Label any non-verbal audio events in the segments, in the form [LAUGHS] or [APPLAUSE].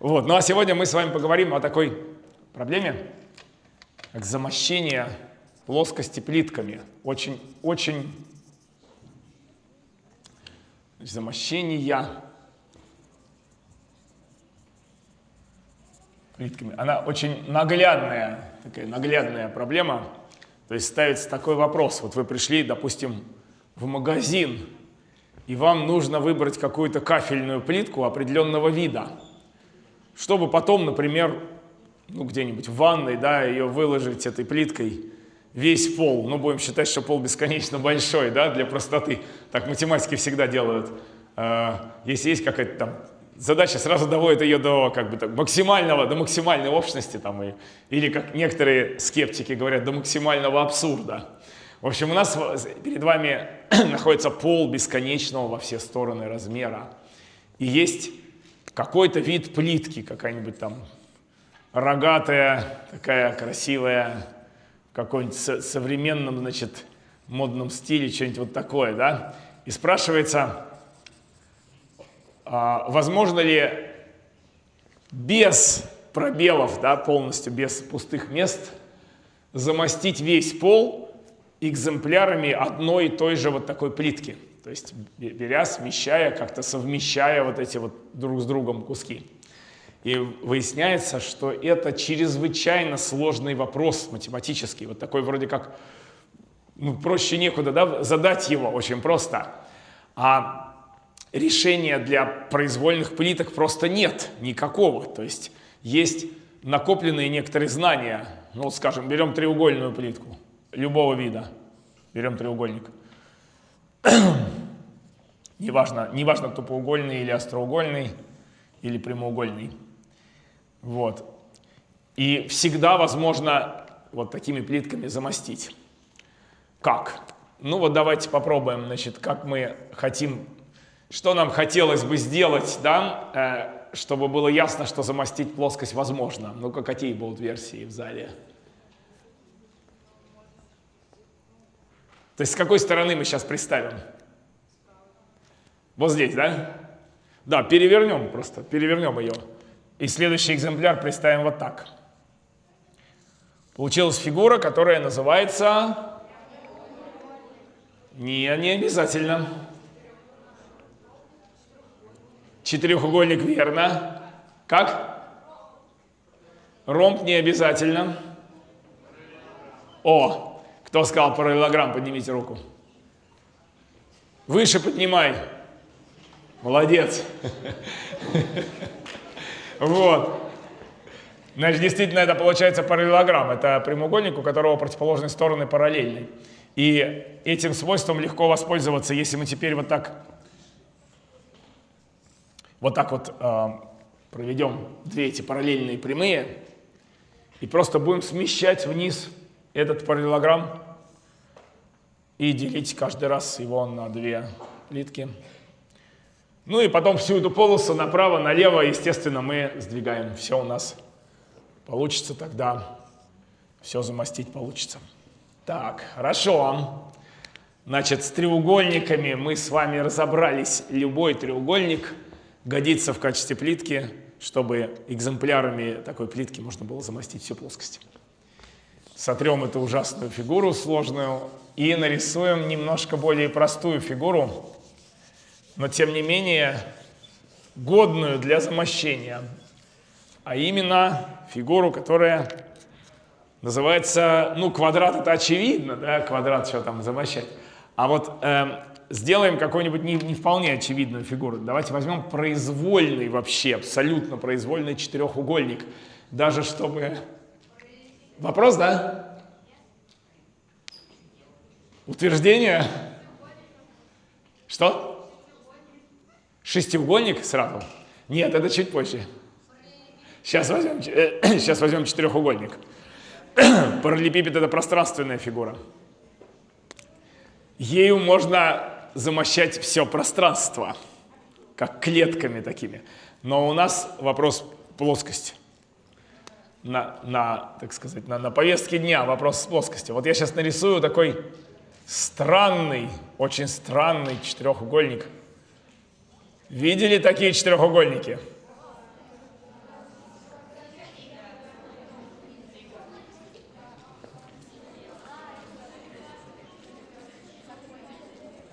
Вот. Ну а сегодня мы с вами поговорим о такой проблеме, как замощение плоскости плитками. Очень, очень замощения плитками. Она очень наглядная, такая наглядная проблема. То есть ставится такой вопрос. Вот вы пришли, допустим, в магазин, и вам нужно выбрать какую-то кафельную плитку определенного вида, чтобы потом, например, ну где-нибудь в ванной, да, ее выложить этой плиткой весь пол. Ну, будем считать, что пол бесконечно большой, да, для простоты. Так математики всегда делают. А, если есть какая-то там задача, сразу доводит ее до как бы так, максимального, до максимальной общности, там, и, или, как некоторые скептики говорят, до максимального абсурда. В общем, у нас перед вами [CLEARS THROAT] находится пол бесконечного во все стороны размера. И есть какой-то вид плитки, какая-нибудь там рогатая, такая красивая, в каком-нибудь современном, значит, модном стиле, что-нибудь вот такое, да? И спрашивается, а, возможно ли без пробелов, да, полностью без пустых мест, замостить весь пол экземплярами одной и той же вот такой плитки. То есть беря, смещая, как-то совмещая вот эти вот друг с другом куски. И выясняется, что это чрезвычайно сложный вопрос математический. Вот такой вроде как, ну, проще некуда, да, задать его очень просто. А решения для произвольных плиток просто нет никакого. То есть есть накопленные некоторые знания. Ну, скажем, берем треугольную плитку любого вида. Берем треугольник. [CLEARS THROAT] неважно, неважно, тупоугольный или остроугольный, или прямоугольный. Вот. И всегда возможно вот такими плитками замостить. Как? Ну вот давайте попробуем, значит, как мы хотим, что нам хотелось бы сделать, да, э, чтобы было ясно, что замостить плоскость возможно. Ну-ка, какие будут версии в зале? То есть с какой стороны мы сейчас представим? Вот здесь, да? Да, перевернем просто, перевернем ее. И следующий экземпляр представим вот так. Получилась фигура, которая называется... Не, не обязательно. Четырехугольник верно. Как? Ромб не обязательно. О, кто сказал параллелограмм, поднимите руку. Выше поднимай. Молодец. Вот. Значит, действительно, это получается параллелограмм. Это прямоугольник, у которого противоположные стороны параллельны. И этим свойством легко воспользоваться, если мы теперь вот так вот так вот э, проведем две эти параллельные прямые и просто будем смещать вниз этот параллелограмм и делить каждый раз его на две плитки. Ну и потом всю эту полосу направо, налево, естественно, мы сдвигаем. Все у нас получится тогда. Все замостить получится. Так, хорошо. Значит, с треугольниками мы с вами разобрались. Любой треугольник годится в качестве плитки, чтобы экземплярами такой плитки можно было замостить всю плоскость. Сотрем эту ужасную фигуру сложную и нарисуем немножко более простую фигуру но тем не менее годную для замощения, а именно фигуру, которая называется, ну, квадрат это очевидно, да, квадрат что там замощать, а вот э, сделаем какую-нибудь не, не вполне очевидную фигуру. Давайте возьмем произвольный вообще, абсолютно произвольный четырехугольник, даже чтобы... Вопрос, да? Утверждение? Что? Шестиугольник сразу? Нет, это чуть позже. Сейчас возьмем, э, [CLEARS THROAT] сейчас возьмем четырехугольник. [CLEARS THROAT] Параллелепипед – это пространственная фигура. Ею можно замощать все пространство, как клетками такими. Но у нас вопрос плоскости на, на так сказать, на, на повестке дня вопрос с плоскости. Вот я сейчас нарисую такой странный, очень странный четырехугольник. Видели такие четырехугольники?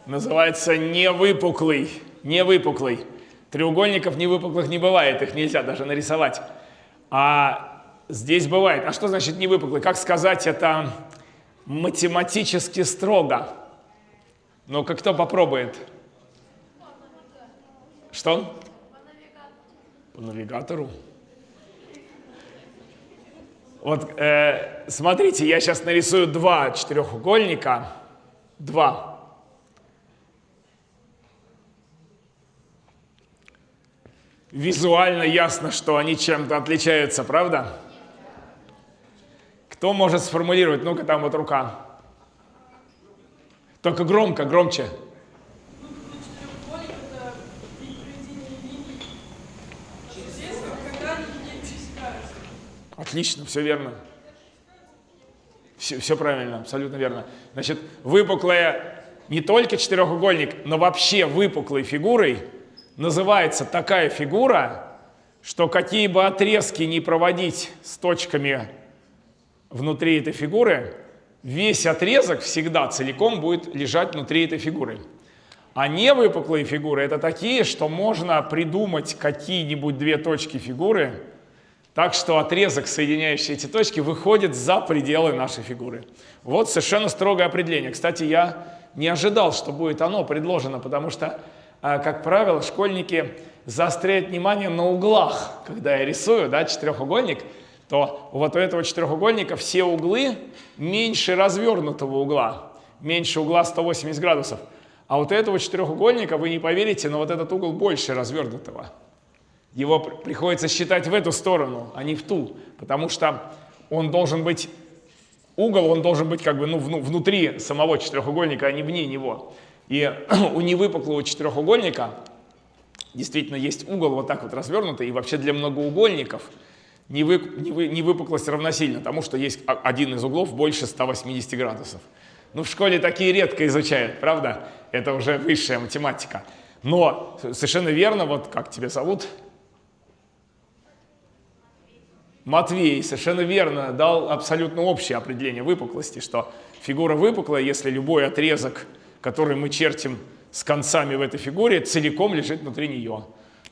Называется невыпуклый, невыпуклый. Треугольников невыпуклых не бывает, их нельзя даже нарисовать. А здесь бывает. А что значит невыпуклый? Как сказать это математически строго? Ну-ка, кто попробует? Что? По навигатору. Вот э, смотрите, я сейчас нарисую два четырехугольника. Два. Визуально ясно, что они чем-то отличаются, правда? Кто может сформулировать? Ну-ка, там вот рука. Только громко, громче. Отлично, все верно. Все, все правильно, абсолютно верно. Значит, выпуклая не только четырехугольник, но вообще выпуклой фигурой называется такая фигура, что какие бы отрезки не проводить с точками внутри этой фигуры, весь отрезок всегда целиком будет лежать внутри этой фигуры. А невыпуклые фигуры это такие, что можно придумать какие-нибудь две точки фигуры, так что отрезок, соединяющий эти точки, выходит за пределы нашей фигуры. Вот совершенно строгое определение. Кстати, я не ожидал, что будет оно предложено, потому что, а, как правило, школьники заостряют внимание на углах. Когда я рисую да, четырехугольник, то вот у этого четырехугольника все углы меньше развернутого угла, меньше угла 180 градусов. А вот у этого четырехугольника, вы не поверите, но вот этот угол больше развернутого его приходится считать в эту сторону, а не в ту, потому что он должен быть, угол он должен быть как бы ну, внутри самого четырехугольника, а не вне него. И [CLEARS THROAT] у невыпуклого четырехугольника действительно есть угол вот так вот развернутый, и вообще для многоугольников невыпуклость равносильна тому, что есть один из углов больше 180 градусов. Ну, в школе такие редко изучают, правда? Это уже высшая математика. Но совершенно верно, вот как тебя зовут? Матвей совершенно верно дал абсолютно общее определение выпуклости, что фигура выпуклая, если любой отрезок, который мы чертим с концами в этой фигуре, целиком лежит внутри нее.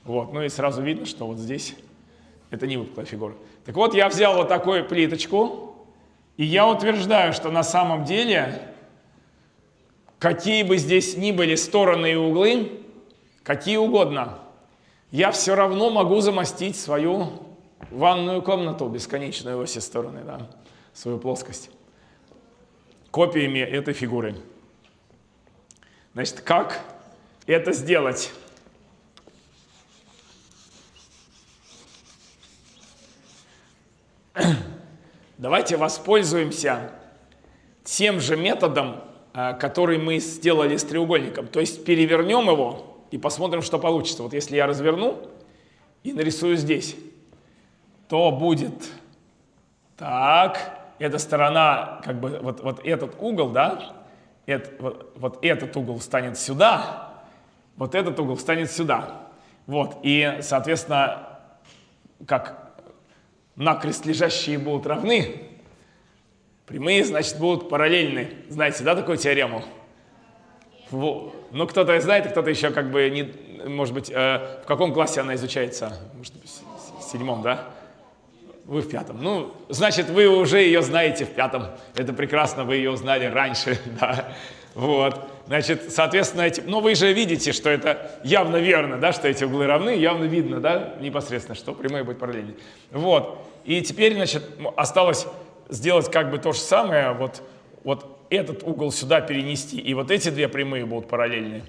Вот. Ну и сразу видно, что вот здесь это не выпуклая фигура. Так вот, я взял вот такую плиточку, и я утверждаю, что на самом деле, какие бы здесь ни были стороны и углы, какие угодно, я все равно могу замостить свою ванную комнату бесконечную во все стороны, да, свою плоскость, копиями этой фигуры. Значит, как это сделать? [CLEARS THROAT] Давайте воспользуемся тем же методом, а, который мы сделали с треугольником. То есть перевернем его и посмотрим, что получится. Вот если я разверну и нарисую здесь то будет так, эта сторона, как бы вот, вот этот угол, да, это, вот, вот этот угол станет сюда, вот этот угол станет сюда. Вот, и, соответственно, как накрест лежащие будут равны, прямые, значит, будут параллельны. Знаете, да, такую теорему? Ну, кто-то знает, кто-то еще как бы, не, может быть, э, в каком классе она изучается? Может в седьмом, да? Вы в пятом. Ну, значит, вы уже ее знаете в пятом. Это прекрасно, вы ее узнали раньше, [LAUGHS] да. Вот. Значит, соответственно, эти, ну, вы же видите, что это явно верно, да, что эти углы равны, явно видно, да, непосредственно, что прямые будут параллельны. Вот. И теперь, значит, осталось сделать как бы то же самое, вот, вот этот угол сюда перенести, и вот эти две прямые будут параллельны.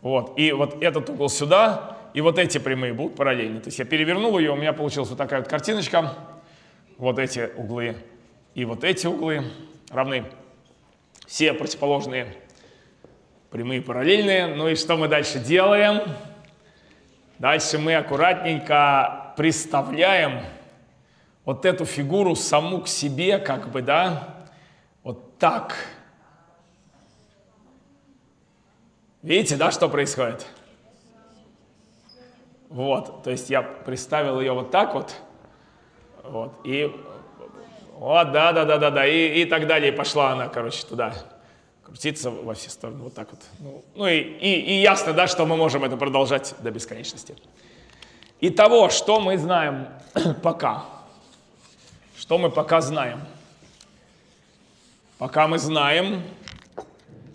Вот. И вот этот угол сюда, и вот эти прямые будут параллельны. То есть я перевернул ее, у меня получилась вот такая вот картиночка. Вот эти углы и вот эти углы равны. Все противоположные прямые параллельные. Ну и что мы дальше делаем? Дальше мы аккуратненько представляем вот эту фигуру саму к себе, как бы, да, вот так. Видите, да, что происходит? Вот, то есть я представил ее вот так вот, вот, и вот, да, да, да, да, да, и, и так далее, пошла она, короче, туда. Крутиться во все стороны, вот так вот. Ну, ну и, и, и ясно, да, что мы можем это продолжать до бесконечности. Итого, что мы знаем [CLEARS THROAT] пока? Что мы пока знаем? Пока мы знаем,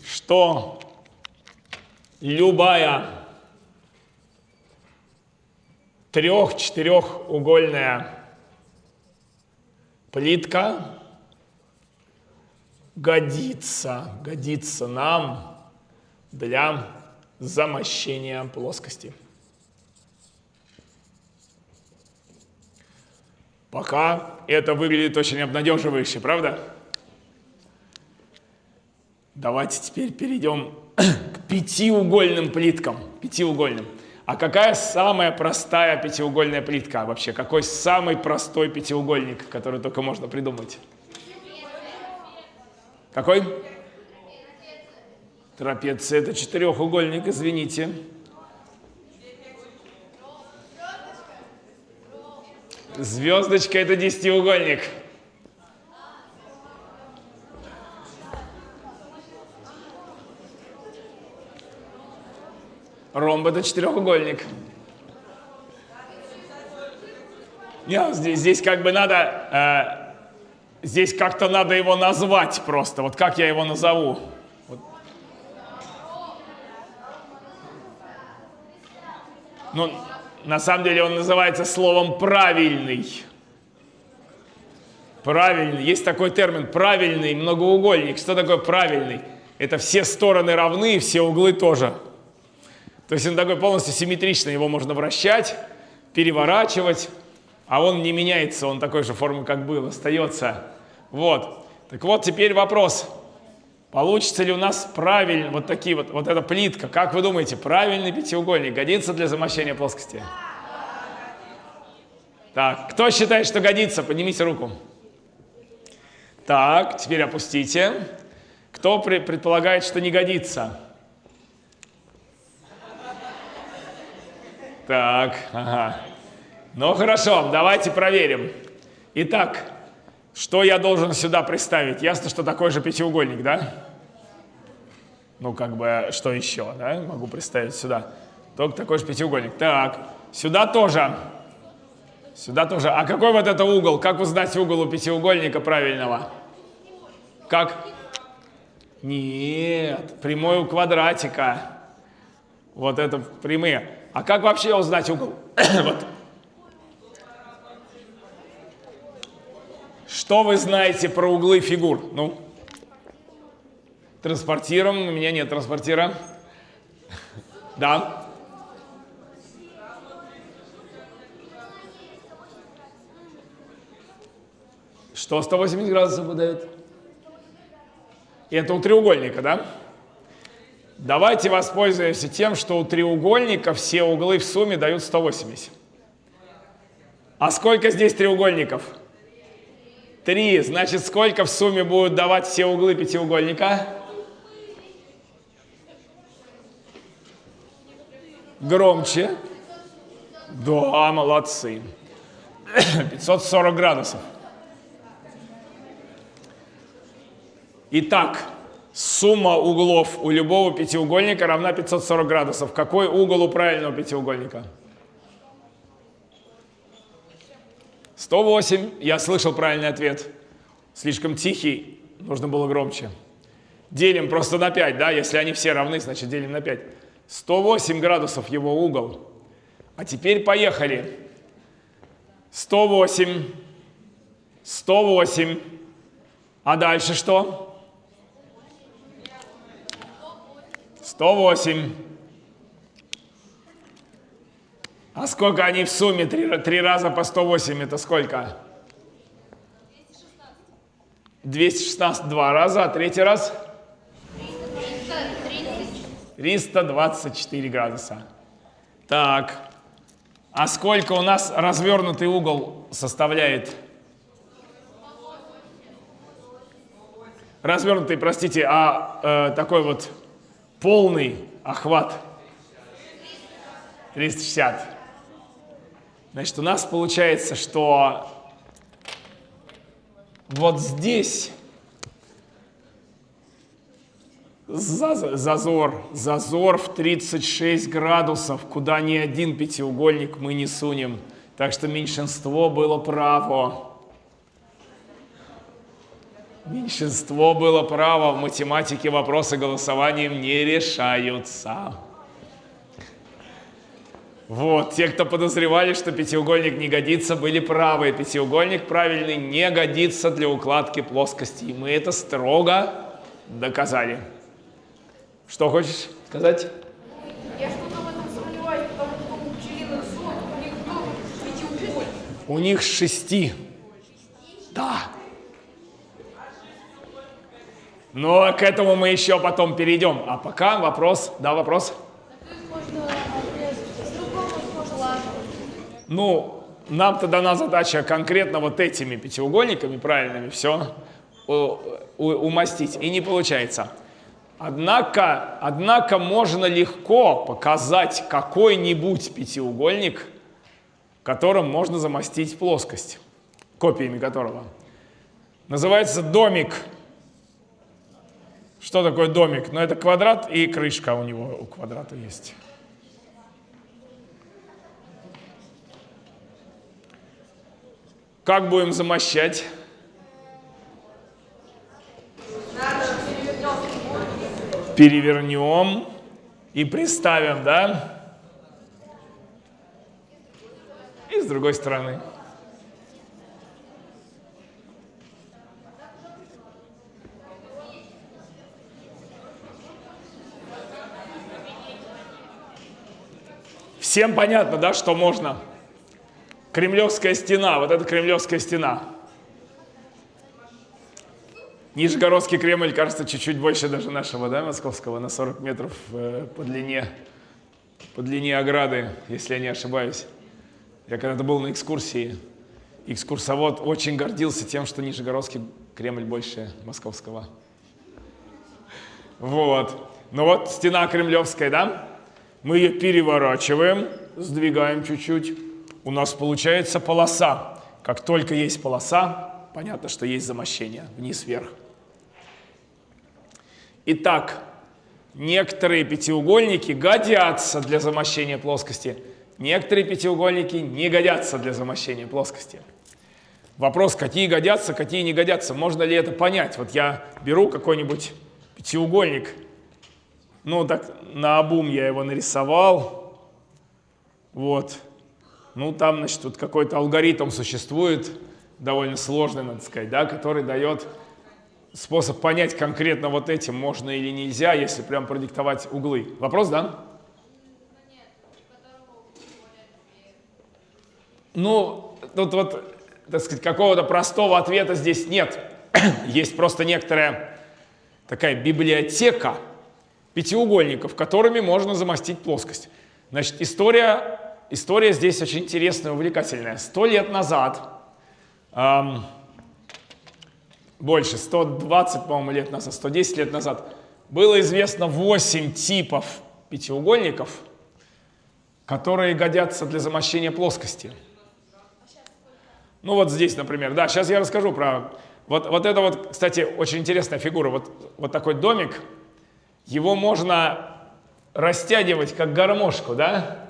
что любая трех-четырехугольная плитка годится, годится нам для замощения плоскости. Пока это выглядит очень обнадеживающе, правда? Давайте теперь перейдем к пятиугольным плиткам. Пятиугольным. А какая самая простая пятиугольная плитка вообще? Какой самый простой пятиугольник, который только можно придумать? Какой? Трапеция. Это четырехугольник, извините. Звездочка это десятиугольник. Ромб это четырехугольник. Нет, здесь, здесь как бы надо, э, здесь как-то надо его назвать просто. Вот как я его назову? Вот. Ну, на самом деле он называется словом правильный. Правильный. Есть такой термин правильный многоугольник. Что такое правильный? Это все стороны равны, все углы тоже. То есть он такой полностью симметричный, его можно вращать, переворачивать, а он не меняется, он такой же формы, как был, остается. Вот. Так вот, теперь вопрос. Получится ли у нас правильно, вот такие вот, вот эта плитка, как вы думаете, правильный пятиугольник годится для замощения плоскости? Так, кто считает, что годится, поднимите руку. Так, теперь опустите. Кто предполагает, что не годится? Так, ага. Ну хорошо, давайте проверим. Итак, что я должен сюда представить? Ясно, что такой же пятиугольник, да? Ну, как бы, что еще, да? Могу представить сюда. Только такой же пятиугольник. Так, сюда тоже. Сюда тоже. А какой вот это угол? Как узнать угол у пятиугольника правильного? Как? Нет, прямой у квадратика. Вот это прямые. А как вообще узнать угол? [COUGHS] вот. Что вы знаете про углы фигур? Ну, транспортируем. У меня нет транспортира. да. Что 180 градусов выдает? Это у треугольника, да? Давайте воспользуемся тем, что у треугольника все углы в сумме дают 180. А сколько здесь треугольников? Три. Значит, сколько в сумме будут давать все углы пятиугольника? Громче. Да, молодцы. [COUGHS] 540 градусов. Итак, Сумма углов у любого пятиугольника равна 540 градусов. Какой угол у правильного пятиугольника? 108. Я слышал правильный ответ. Слишком тихий, нужно было громче. Делим просто на 5, да? Если они все равны, значит делим на 5. 108 градусов его угол. А теперь поехали. 108. 108. А дальше что? 108. А сколько они в сумме? Три, три раза по 108 это сколько? 216 два раза, а третий раз? 324 градуса. Так, а сколько у нас развернутый угол составляет? Развернутый, простите, а э, такой вот полный охват 360. Значит, у нас получается, что вот здесь зазор, зазор в 36 градусов, куда ни один пятиугольник мы не сунем. Так что меньшинство было право. Меньшинство было право. В математике вопросы голосованием не решаются. Вот, те, кто подозревали, что пятиугольник не годится, были правы. Пятиугольник правильный не годится для укладки плоскости. И мы это строго доказали. Что хочешь сказать? Я что-то в этом сомневаюсь, потому что у пчелиных сот у них тоже пятиугольник. У них шести. Да. Но к этому мы еще потом перейдем. А пока вопрос, да, вопрос? Можно обрезать с другого можно Ну, нам-то дана задача конкретно вот этими пятиугольниками правильными все умастить. И не получается. Однако, однако можно легко показать какой-нибудь пятиугольник, которым можно замостить плоскость, копиями которого. Называется домик. Что такое домик? Ну, это квадрат и крышка у него, у квадрата есть. Как будем замощать? Перевернем и приставим, да? И с другой стороны. Всем понятно, да, что можно? Кремлевская стена, вот эта Кремлевская стена. Нижегородский Кремль, кажется, чуть-чуть больше даже нашего, да, московского, на 40 метров э, по длине, по длине ограды, если я не ошибаюсь. Я когда-то был на экскурсии, экскурсовод очень гордился тем, что Нижегородский Кремль больше московского. Вот. Ну вот стена кремлевская, да? Мы ее переворачиваем, сдвигаем чуть-чуть. У нас получается полоса. Как только есть полоса, понятно, что есть замощение вниз-вверх. Итак, некоторые пятиугольники годятся для замощения плоскости, некоторые пятиугольники не годятся для замощения плоскости. Вопрос, какие годятся, какие не годятся. Можно ли это понять? Вот я беру какой-нибудь пятиугольник, ну, так на обум я его нарисовал. Вот. Ну, там, значит, вот какой-то алгоритм существует, довольно сложный, надо сказать, да, который дает способ понять конкретно вот этим, можно или нельзя, если прям продиктовать углы. Вопрос, да? Ну, тут вот, так сказать, какого-то простого ответа здесь нет. [CLEARS THROAT] Есть просто некоторая такая библиотека, пятиугольников, которыми можно замостить плоскость. Значит, история, история здесь очень интересная, увлекательная. Сто лет назад, эм, больше, 120, по-моему, лет назад, 110 лет назад, было известно 8 типов пятиугольников, которые годятся для замощения плоскости. Ну вот здесь, например, да, сейчас я расскажу про... Вот, вот это вот, кстати, очень интересная фигура. Вот, вот такой домик – его можно растягивать как гармошку, да?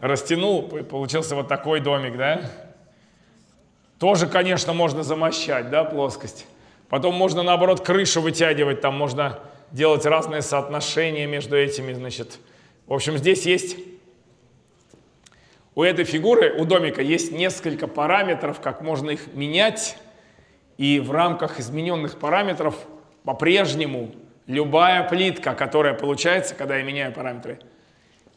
Растянул, получился вот такой домик, да? Тоже, конечно, можно замощать, да, плоскость. Потом можно, наоборот, крышу вытягивать, там можно делать разные соотношения между этими, значит. В общем, здесь есть, у этой фигуры, у домика есть несколько параметров, как можно их менять. И в рамках измененных параметров по-прежнему Любая плитка, которая получается, когда я меняю параметры,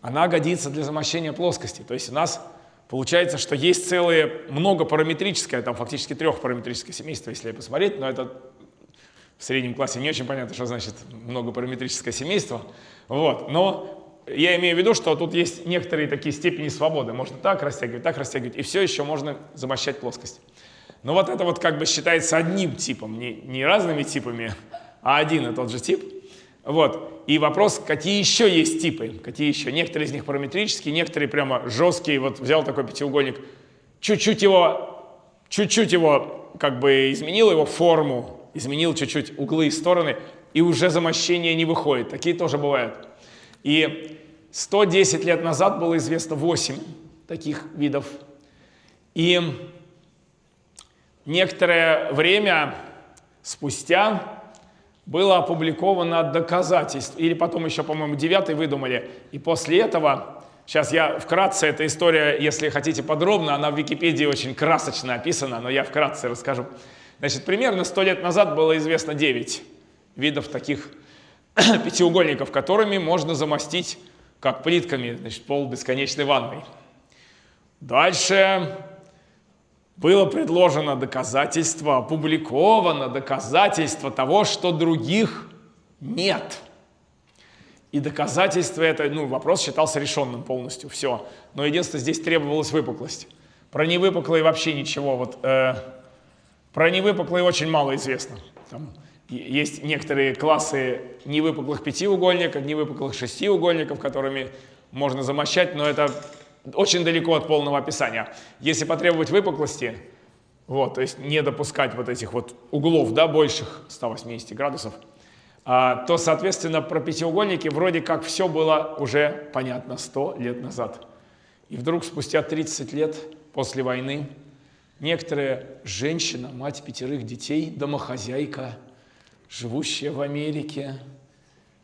она годится для замощения плоскости. То есть у нас получается, что есть целое многопараметрическое, там фактически трехпараметрическое семейство, если посмотреть, но это в среднем классе не очень понятно, что значит многопараметрическое семейство. Вот. Но я имею в виду, что тут есть некоторые такие степени свободы. Можно так растягивать, так растягивать, и все еще можно замощать плоскость. Но вот это вот как бы считается одним типом, не, не разными типами, а один и тот же тип. Вот. И вопрос, какие еще есть типы, какие еще. Некоторые из них параметрические, некоторые прямо жесткие. Вот взял такой пятиугольник, чуть-чуть его, чуть-чуть его как бы изменил его форму, изменил чуть-чуть углы и стороны, и уже замощение не выходит. Такие тоже бывают. И 110 лет назад было известно 8 таких видов. И некоторое время спустя было опубликовано доказательство, или потом еще, по-моему, девятый выдумали, и после этого, сейчас я вкратце, эта история, если хотите подробно, она в Википедии очень красочно описана, но я вкратце расскажу. Значит, примерно сто лет назад было известно 9 видов таких [CLEARS THROAT] пятиугольников, которыми можно замостить, как плитками, значит, пол бесконечной ванной. Дальше было предложено доказательство, опубликовано доказательство того, что других нет. И доказательство это, ну, вопрос считался решенным полностью, все. Но единственное, здесь требовалась выпуклость. Про невыпуклые вообще ничего. Вот, э, про невыпуклые очень мало известно. Там есть некоторые классы невыпуклых пятиугольников, невыпуклых шестиугольников, которыми можно замощать, но это очень далеко от полного описания. Если потребовать выпуклости, вот, то есть не допускать вот этих вот углов, да, больших 180 градусов, а, то, соответственно, про пятиугольники вроде как все было уже понятно 100 лет назад. И вдруг спустя 30 лет после войны некоторая женщина, мать пятерых детей, домохозяйка, живущая в Америке,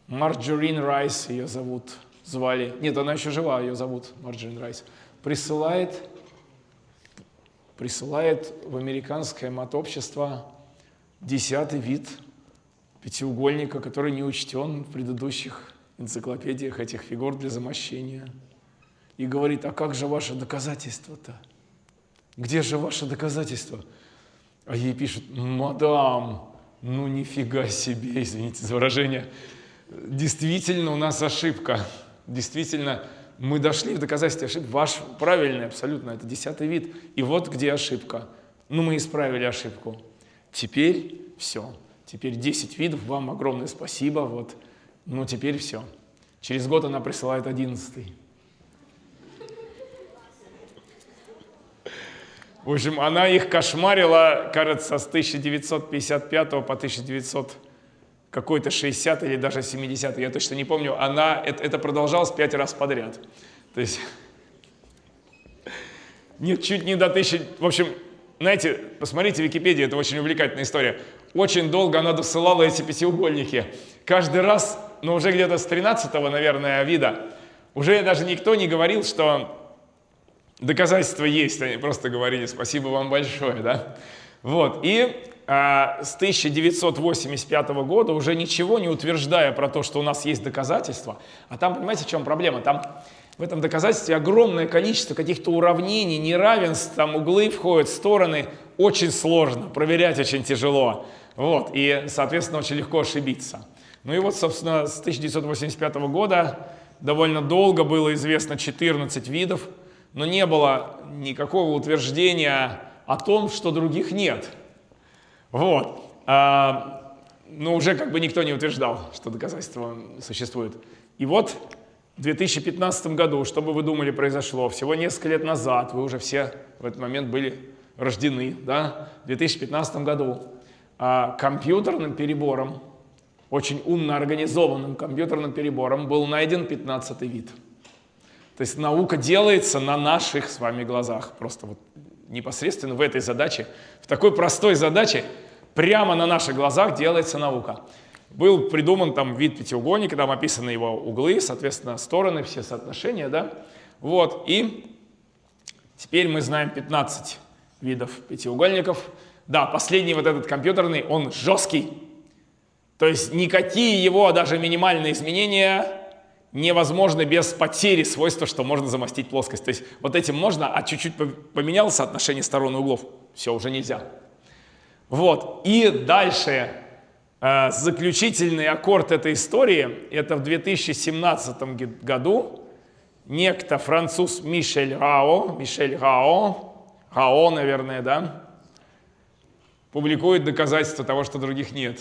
Марджорин Райс ее зовут, звали, нет, она еще жива, ее зовут Марджорин Райс, присылает, присылает в американское матобщество десятый вид пятиугольника, который не учтен в предыдущих энциклопедиях этих фигур для замощения. И говорит, а как же ваше доказательство-то? Где же ваше доказательство? А ей пишут, мадам, ну нифига себе, извините за выражение, действительно у нас ошибка действительно мы дошли в доказательстве ошибки. Ваш правильный абсолютно, это десятый вид. И вот где ошибка. Ну, мы исправили ошибку. Теперь все. Теперь 10 видов, вам огромное спасибо. Вот. Ну, теперь все. Через год она присылает одиннадцатый. В общем, она их кошмарила, кажется, с 1955 по 1900 какой-то 60 или даже 70 я точно не помню, она, это, это продолжалось пять раз подряд. То есть, [LAUGHS] нет, чуть не до тысячи, в общем, знаете, посмотрите в Википедии, это очень увлекательная история. Очень долго она досылала эти пятиугольники. Каждый раз, ну уже где-то с 13 наверное, вида, уже даже никто не говорил, что доказательства есть, они просто говорили спасибо вам большое, да. Вот, и с 1985 года, уже ничего не утверждая про то, что у нас есть доказательства. А там, понимаете, в чем проблема? Там в этом доказательстве огромное количество каких-то уравнений, неравенств, там углы входят, стороны. Очень сложно, проверять очень тяжело. Вот, и, соответственно, очень легко ошибиться. Ну и вот, собственно, с 1985 года довольно долго было известно 14 видов, но не было никакого утверждения о том, что других нет. Вот. А, но уже как бы никто не утверждал, что доказательства существуют. И вот в 2015 году, что бы вы думали произошло, всего несколько лет назад, вы уже все в этот момент были рождены, да, в 2015 году а, компьютерным перебором, очень умно организованным компьютерным перебором был найден 15 вид. То есть наука делается на наших с вами глазах, просто вот непосредственно в этой задаче, в такой простой задаче, прямо на наших глазах делается наука. Был придуман там вид пятиугольника, там описаны его углы, соответственно, стороны, все соотношения, да. Вот, и теперь мы знаем 15 видов пятиугольников. Да, последний вот этот компьютерный, он жесткий. То есть никакие его даже минимальные изменения невозможно без потери свойства, что можно замостить плоскость. То есть вот этим можно, а чуть-чуть поменял соотношение сторон и углов, все, уже нельзя. Вот, и дальше э, заключительный аккорд этой истории, это в 2017 году некто француз Мишель Рао, Мишель Рао, Рао, наверное, да, публикует доказательства того, что других нет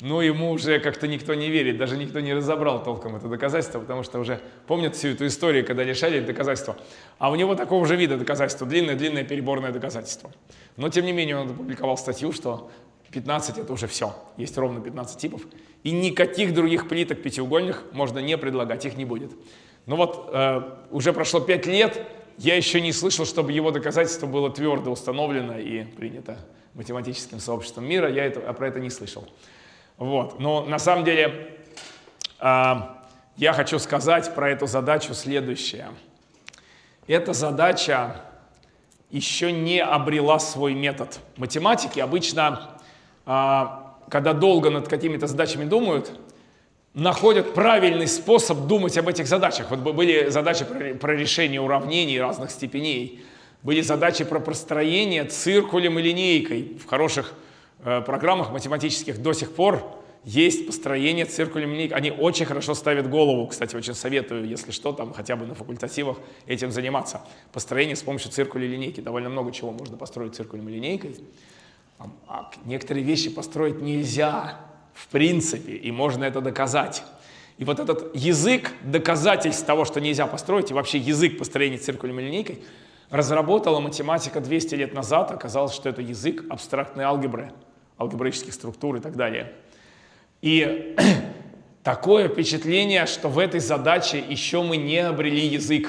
но ему уже как-то никто не верит, даже никто не разобрал толком это доказательство, потому что уже помнят всю эту историю, когда лишали доказательства. А у него такого же вида доказательства, длинное-длинное переборное доказательство. Но тем не менее он опубликовал статью, что 15 это уже все. Есть ровно 15 типов. И никаких других плиток пятиугольных можно не предлагать, их не будет. Ну вот, э, уже прошло 5 лет, я еще не слышал, чтобы его доказательство было твердо установлено и принято математическим сообществом мира. Я это, про это не слышал. Вот. Но на самом деле э, я хочу сказать про эту задачу следующее. Эта задача еще не обрела свой метод. Математики обычно, а, когда долго над какими-то задачами думают, находят правильный способ думать об этих задачах. Вот были задачи про решение уравнений разных степеней, были задачи про простроение циркулем и линейкой. В хороших программах математических до сих пор есть построение циркулем линейкой. Они очень хорошо ставят голову. Кстати, очень советую, если что, там хотя бы на факультативах этим заниматься. Построение с помощью циркуля и линейки. Довольно много чего можно построить циркулем и линейкой. А некоторые вещи построить нельзя в принципе, и можно это доказать. И вот этот язык доказательств того, что нельзя построить, и вообще язык построения циркулем и линейкой, разработала математика 200 лет назад. Оказалось, что это язык абстрактной алгебры, алгебраических структур и так далее. И [CLEARS THROAT] такое впечатление, что в этой задаче еще мы не обрели язык.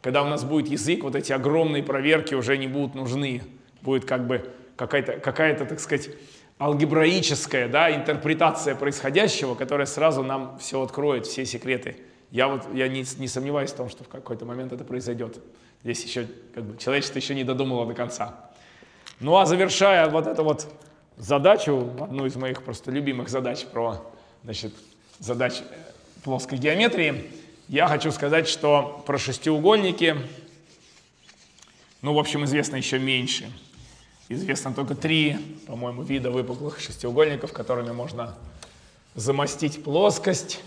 Когда у нас будет язык, вот эти огромные проверки уже не будут нужны. Будет как бы какая-то, какая так сказать, алгебраическая да, интерпретация происходящего, которая сразу нам все откроет, все секреты. Я, вот, я не, не сомневаюсь в том, что в какой-то момент это произойдет. Здесь еще как бы, человечество еще не додумало до конца. Ну а завершая вот эту вот задачу, одну из моих просто любимых задач про значит, задач э, плоской геометрии, я хочу сказать, что про шестиугольники, ну, в общем, известно еще меньше. Известно только три, по-моему, вида выпуклых шестиугольников, которыми можно замостить плоскость.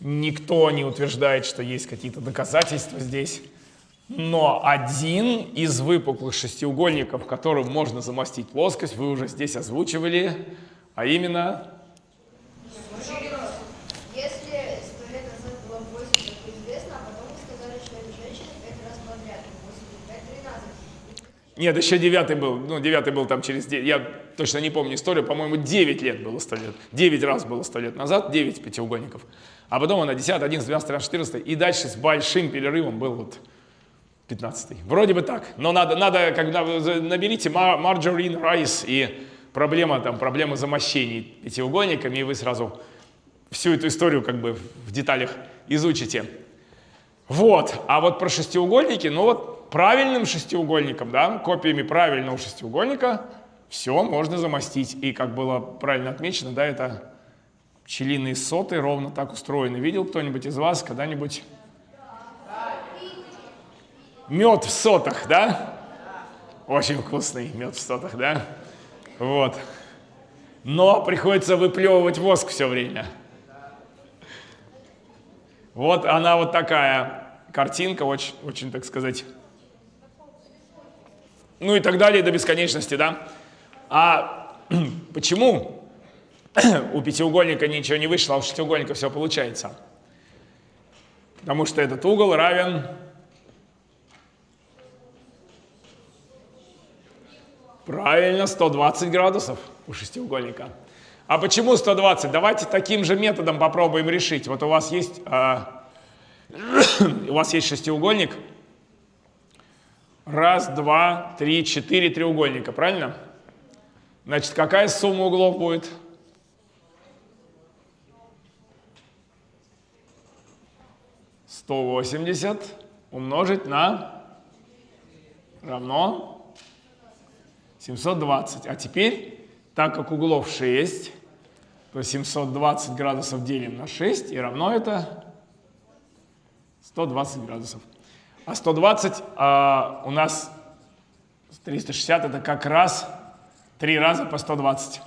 Никто не утверждает, что есть какие-то доказательства здесь. Но один из выпуклых шестиугольников, которым можно замостить плоскость, вы уже здесь озвучивали, а именно... Если сто лет назад было 8, как известно, а потом вы сказали, что это женщина 5 раз подряд, 8, 5, 13. Нет, еще девятый был, ну, девятый был там через 9, я точно не помню историю, по-моему, 9 лет было 100 лет, 9 раз было 100 лет назад, 9 пятиугольников, а потом она 10, 11, 12, 13, 14, и дальше с большим перерывом был вот 15 Вроде бы так, но надо, надо когда наберите margarine rice и проблема, там, проблема замощений пятиугольниками, и вы сразу всю эту историю как бы в деталях изучите. Вот, а вот про шестиугольники, ну вот правильным шестиугольником, да, копиями правильного шестиугольника все можно замостить. И как было правильно отмечено, да, это пчелиные соты ровно так устроены. Видел кто-нибудь из вас когда-нибудь Мед в сотах, да? Очень вкусный мед в сотах, да? Вот. Но приходится выплевывать воск все время. Вот она вот такая картинка, очень, очень, так сказать, ну и так далее до бесконечности, да? А [CLEARS THROAT] почему [CLEARS THROAT] у пятиугольника ничего не вышло, а у шестиугольника все получается? Потому что этот угол равен Правильно, 120 градусов у шестиугольника. А почему 120? Давайте таким же методом попробуем решить. Вот у вас есть, э, [COUGHS] у вас есть шестиугольник. Раз, два, три, четыре треугольника, правильно? Значит, какая сумма углов будет? Сто восемьдесят умножить на равно 720. А теперь, так как углов 6, то 720 градусов делим на 6 и равно это 120 градусов. А 120 а, у нас 360 это как раз 3 раза по 120.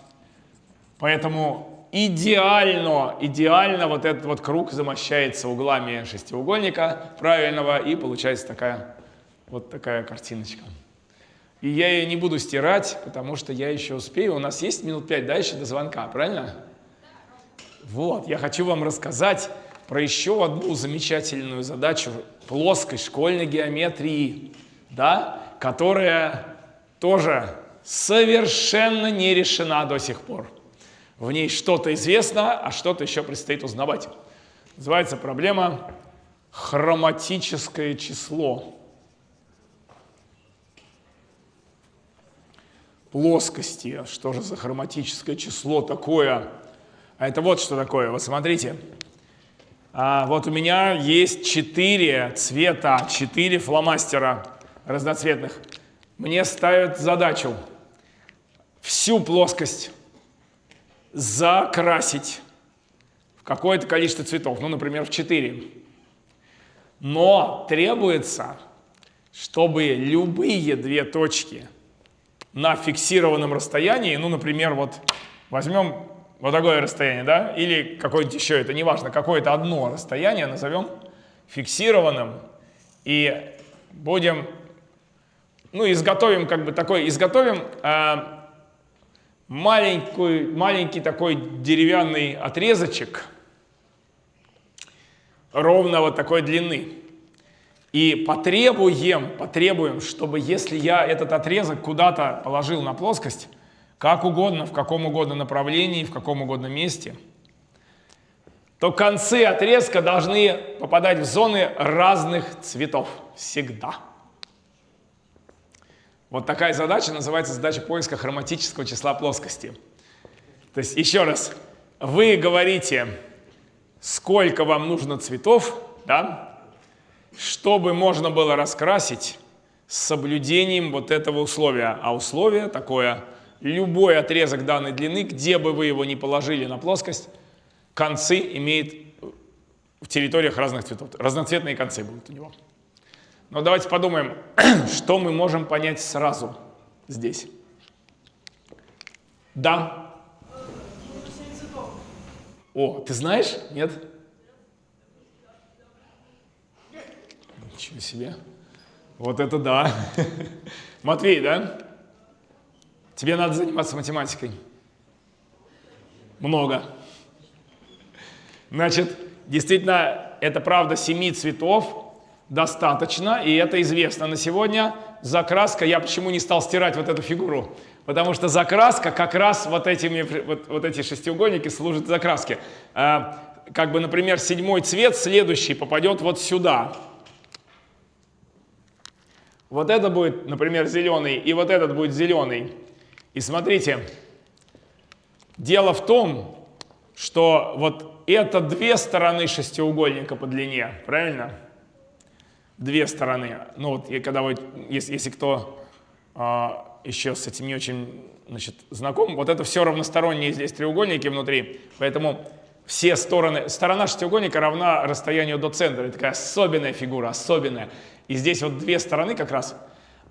Поэтому идеально, идеально вот этот вот круг замощается углами шестиугольника правильного и получается такая вот такая картиночка. И я ее не буду стирать, потому что я еще успею. У нас есть минут пять дальше до звонка, правильно? Вот, я хочу вам рассказать про еще одну замечательную задачу плоской школьной геометрии, да, которая тоже совершенно не решена до сих пор. В ней что-то известно, а что-то еще предстоит узнавать. Называется проблема хроматическое число. Плоскости. Что же за хроматическое число такое? А это вот что такое. Вот смотрите. А, вот у меня есть четыре цвета, четыре фломастера разноцветных. Мне ставят задачу всю плоскость закрасить в какое-то количество цветов, ну, например, в 4. Но требуется, чтобы любые две точки на фиксированном расстоянии, ну, например, вот возьмем вот такое расстояние, да, или какое-нибудь еще, это не важно, какое-то одно расстояние назовем фиксированным, и будем, ну, изготовим как бы такой, изготовим э, маленький, маленький такой деревянный отрезочек ровно вот такой длины. И потребуем, потребуем, чтобы если я этот отрезок куда-то положил на плоскость, как угодно, в каком угодно направлении, в каком угодно месте, то концы отрезка должны попадать в зоны разных цветов всегда. Вот такая задача называется задача поиска хроматического числа плоскости. То есть, еще раз, вы говорите, сколько вам нужно цветов, да, чтобы можно было раскрасить с соблюдением вот этого условия. А условие такое, любой отрезок данной длины, где бы вы его ни положили на плоскость, концы имеет в территориях разных цветов. Разноцветные концы будут у него. Но давайте подумаем, [CLEARS THROAT] что мы можем понять сразу здесь. Да. О, ты знаешь? Нет? Ничего себе. Вот это да. [LAUGHS] Матвей, да? Тебе надо заниматься математикой. Много. Значит, действительно, это правда семи цветов, достаточно, и это известно на сегодня. Закраска, я почему не стал стирать вот эту фигуру? Потому что закраска как раз вот, этими, вот, вот эти шестиугольники служат закраске. А, как бы, например, седьмой цвет, следующий, попадет вот сюда. Вот это будет, например, зеленый, и вот этот будет зеленый. И смотрите, дело в том, что вот это две стороны шестиугольника по длине, правильно? две стороны. Ну вот, и когда вы, если, если кто а, еще с этим не очень значит, знаком, вот это все равносторонние здесь треугольники внутри, поэтому все стороны, сторона шестиугольника равна расстоянию до центра. Это такая особенная фигура, особенная. И здесь вот две стороны как раз.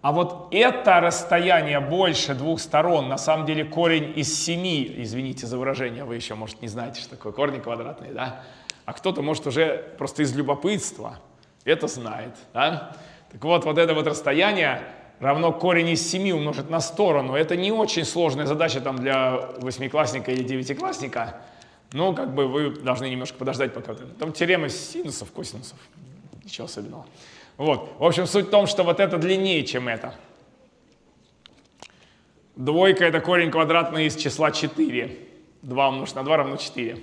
А вот это расстояние больше двух сторон, на самом деле корень из семи, извините за выражение, вы еще, может, не знаете, что такое корни квадратные, да? А кто-то, может, уже просто из любопытства – это знает. Да? Так вот, вот это вот расстояние равно корень из 7 умножить на сторону. Это не очень сложная задача там, для восьмиклассника или девятиклассника. Но как бы вы должны немножко подождать, пока... Там теорема синусов, косинусов. Ничего особенного. Вот. В общем, суть в том, что вот это длиннее, чем это. Двойка – это корень квадратный из числа 4. 2 умножить на 2 равно 4.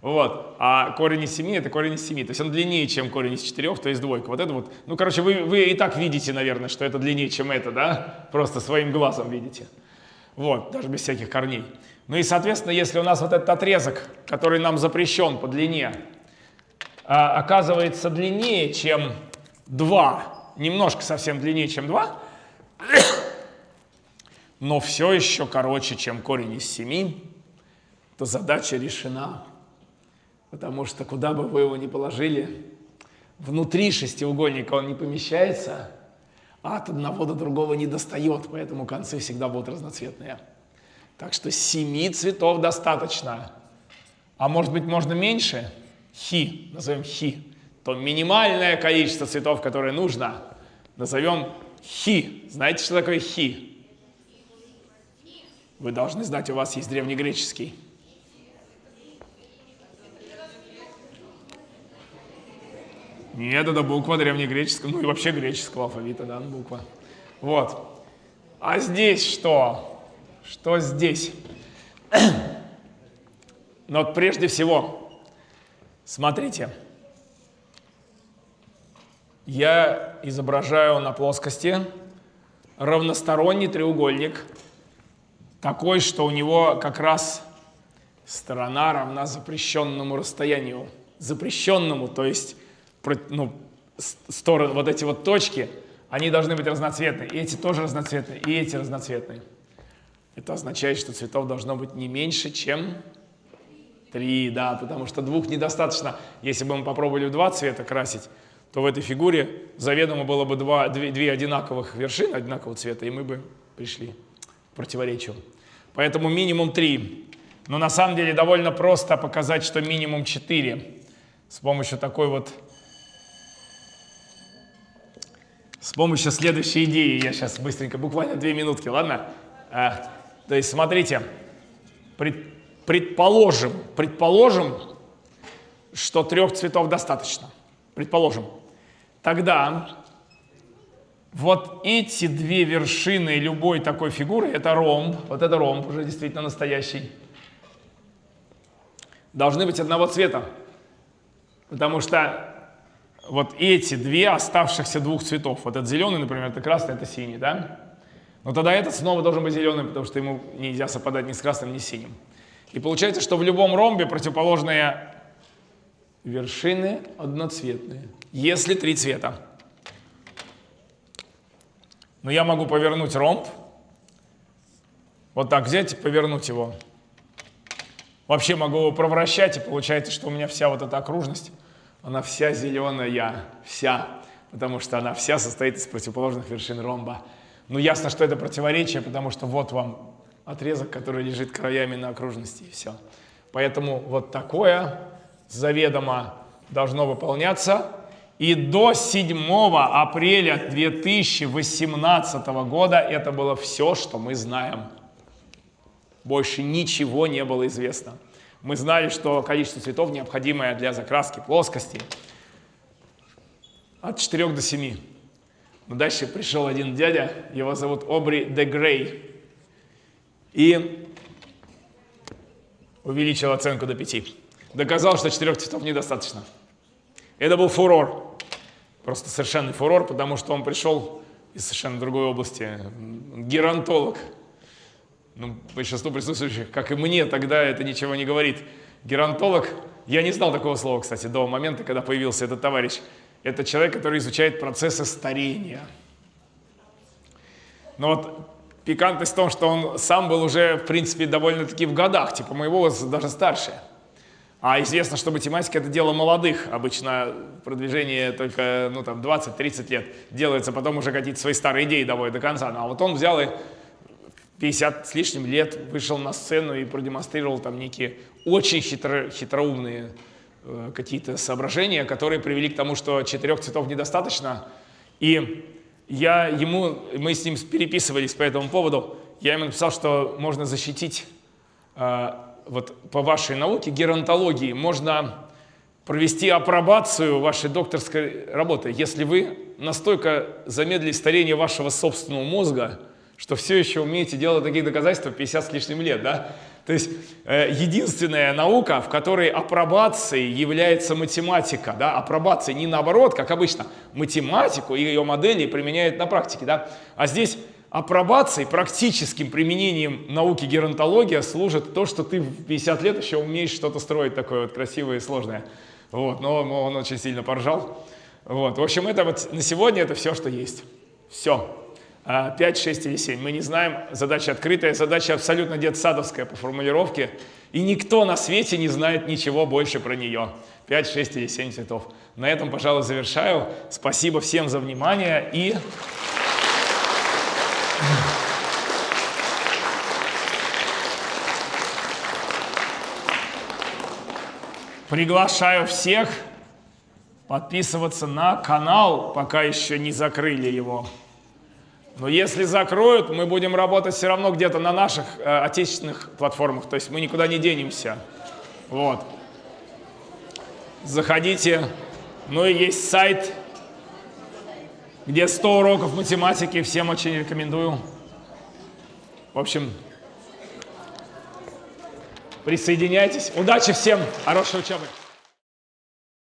Вот. А корень из 7 это корень из 7. То есть он длиннее, чем корень из 4, то есть двойка. Вот это вот. Ну, короче, вы, вы и так видите, наверное, что это длиннее, чем это, да? Просто своим глазом видите. Вот, даже без всяких корней. Ну и, соответственно, если у нас вот этот отрезок, который нам запрещен по длине, а, оказывается длиннее, чем 2, немножко совсем длиннее, чем 2, [COUGHS] но все еще короче, чем корень из 7, то задача решена. Потому что куда бы вы его ни положили, внутри шестиугольника он не помещается, а от одного до другого не достает, поэтому концы всегда будут разноцветные. Так что семи цветов достаточно. А может быть можно меньше? Хи, назовем хи. То минимальное количество цветов, которое нужно, назовем хи. Знаете, что такое хи? Вы должны знать, у вас есть древнегреческий. Нет, это буква древнегреческого, ну и вообще греческого алфавита, да, буква. Вот. А здесь что? Что здесь? [CLEARS THROAT] Но прежде всего, смотрите, я изображаю на плоскости равносторонний треугольник, такой, что у него как раз сторона равна запрещенному расстоянию. Запрещенному, то есть ну, стороны, вот эти вот точки, они должны быть разноцветные. И эти тоже разноцветные, и эти разноцветные. Это означает, что цветов должно быть не меньше, чем три, да, потому что двух недостаточно. Если бы мы попробовали в два цвета красить, то в этой фигуре заведомо было бы два, две, две одинаковых вершины одинакового цвета, и мы бы пришли к противоречию. Поэтому минимум три. Но на самом деле довольно просто показать, что минимум четыре с помощью такой вот с помощью следующей идеи. Я сейчас быстренько, буквально две минутки, ладно? А, то есть, смотрите, пред, предположим, предположим, что трех цветов достаточно. Предположим. Тогда вот эти две вершины любой такой фигуры, это ромб, вот это ромб уже действительно настоящий, должны быть одного цвета. Потому что вот эти две оставшихся двух цветов, вот этот зеленый, например, это красный, это синий, да? Но тогда этот снова должен быть зеленый, потому что ему нельзя совпадать ни с красным, ни с синим. И получается, что в любом ромбе противоположные вершины одноцветные, если три цвета. Но я могу повернуть ромб, вот так взять и повернуть его. Вообще могу его провращать, и получается, что у меня вся вот эта окружность она вся зеленая, вся, потому что она вся состоит из противоположных вершин ромба. Ну, ясно, что это противоречие, потому что вот вам отрезок, который лежит краями на окружности, и все. Поэтому вот такое заведомо должно выполняться. И до 7 апреля 2018 года это было все, что мы знаем. Больше ничего не было известно. Мы знали, что количество цветов, необходимое для закраски плоскости, от 4 до 7. Но дальше пришел один дядя, его зовут Обри де Грей, и увеличил оценку до 5. Доказал, что четырех цветов недостаточно. Это был фурор. Просто совершенный фурор, потому что он пришел из совершенно другой области. Геронтолог ну, большинству присутствующих, как и мне, тогда это ничего не говорит. Геронтолог, я не знал такого слова, кстати, до момента, когда появился этот товарищ. Это человек, который изучает процессы старения. Но вот пикантность в том, что он сам был уже, в принципе, довольно-таки в годах, типа моего возраста, даже старше. А известно, что математика – это дело молодых. Обычно продвижение только ну, там, 20-30 лет делается, потом уже какие-то свои старые идеи доводят до конца. Ну, а вот он взял и 50 с лишним лет вышел на сцену и продемонстрировал там некие очень хитро, хитроумные э, какие-то соображения, которые привели к тому, что четырех цветов недостаточно. И я ему, мы с ним переписывались по этому поводу, я ему написал, что можно защитить э, вот по вашей науке, геронтологии, можно провести апробацию вашей докторской работы, если вы настолько замедлили старение вашего собственного мозга, что все еще умеете делать таких доказательств 50 с лишним лет, да? То есть э, единственная наука, в которой апробацией является математика, да, апробация не наоборот, как обычно, математику и ее модели применяют на практике, да, а здесь апробацией, практическим применением науки геронтология служит то, что ты в 50 лет еще умеешь что-то строить такое вот красивое и сложное. Вот, но он очень сильно поржал. Вот, в общем, это вот на сегодня это все, что есть. Все. 5, 6 или 7. Мы не знаем, задача открытая, задача абсолютно детсадовская по формулировке, и никто на свете не знает ничего больше про нее. 5, 6 или 7 цветов. На этом, пожалуй, завершаю. Спасибо всем за внимание и... Приглашаю всех подписываться на канал, пока еще не закрыли его. Но если закроют, мы будем работать все равно где-то на наших э, отечественных платформах, то есть мы никуда не денемся. Вот. Заходите. Ну и есть сайт, где 100 уроков математики, всем очень рекомендую. В общем, присоединяйтесь. Удачи всем, хорошей учебы.